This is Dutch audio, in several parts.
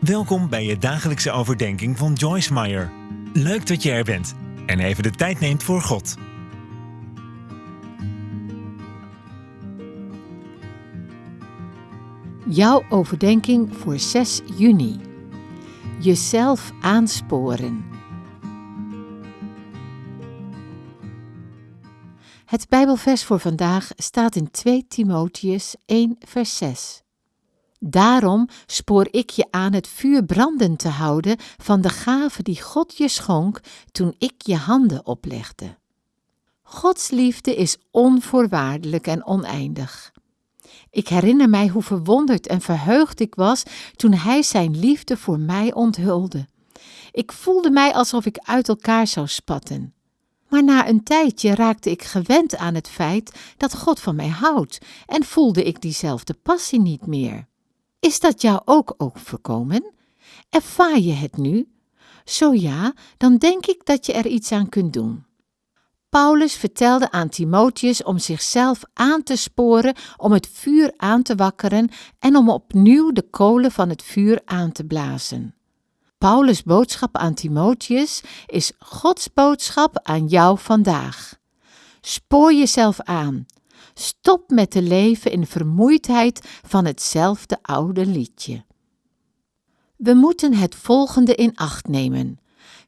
Welkom bij je dagelijkse overdenking van Joyce Meyer. Leuk dat je er bent en even de tijd neemt voor God. Jouw overdenking voor 6 juni. Jezelf aansporen. Het Bijbelvers voor vandaag staat in 2 Timotheus 1 vers 6. Daarom spoor ik je aan het vuur brandend te houden van de gave die God je schonk toen ik je handen oplegde. Gods liefde is onvoorwaardelijk en oneindig. Ik herinner mij hoe verwonderd en verheugd ik was toen Hij Zijn liefde voor mij onthulde. Ik voelde mij alsof ik uit elkaar zou spatten. Maar na een tijdje raakte ik gewend aan het feit dat God van mij houdt en voelde ik diezelfde passie niet meer. Is dat jou ook overkomen? Ervaar je het nu? Zo ja, dan denk ik dat je er iets aan kunt doen. Paulus vertelde aan Timotheus om zichzelf aan te sporen, om het vuur aan te wakkeren en om opnieuw de kolen van het vuur aan te blazen. Paulus' boodschap aan Timotheus is Gods boodschap aan jou vandaag. Spoor jezelf aan. Stop met te leven in vermoeidheid van hetzelfde oude liedje. We moeten het volgende in acht nemen.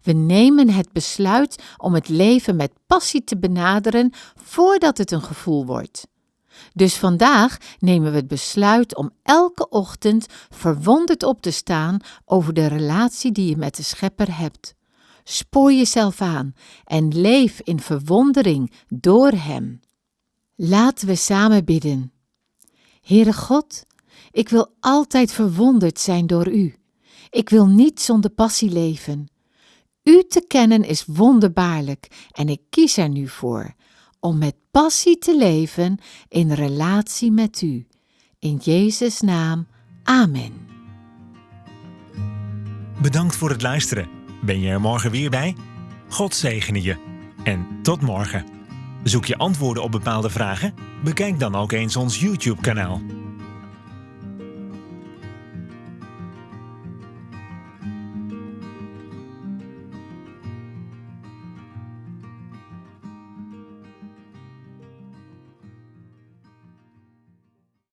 We nemen het besluit om het leven met passie te benaderen voordat het een gevoel wordt. Dus vandaag nemen we het besluit om elke ochtend verwonderd op te staan over de relatie die je met de Schepper hebt. Spoor jezelf aan en leef in verwondering door Hem. Laten we samen bidden. Heere God, ik wil altijd verwonderd zijn door U. Ik wil niet zonder passie leven. U te kennen is wonderbaarlijk en ik kies er nu voor om met passie te leven in relatie met U. In Jezus' naam, Amen. Bedankt voor het luisteren. Ben je er morgen weer bij? God zegene je. En tot morgen. Zoek je antwoorden op bepaalde vragen? Bekijk dan ook eens ons YouTube-kanaal.